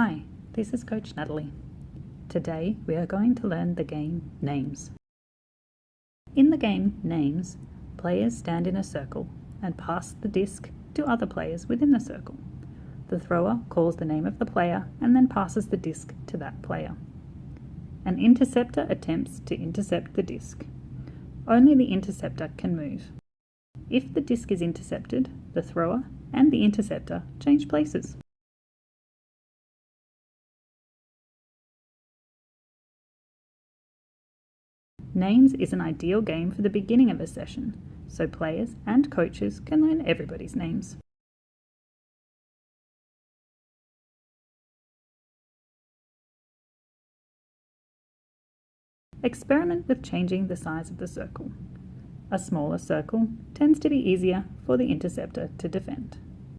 Hi, this is Coach Natalie. Today we are going to learn the game Names. In the game Names, players stand in a circle and pass the disc to other players within the circle. The thrower calls the name of the player and then passes the disc to that player. An interceptor attempts to intercept the disc. Only the interceptor can move. If the disc is intercepted, the thrower and the interceptor change places. Names is an ideal game for the beginning of a session, so players and coaches can learn everybody's names. Experiment with changing the size of the circle. A smaller circle tends to be easier for the interceptor to defend.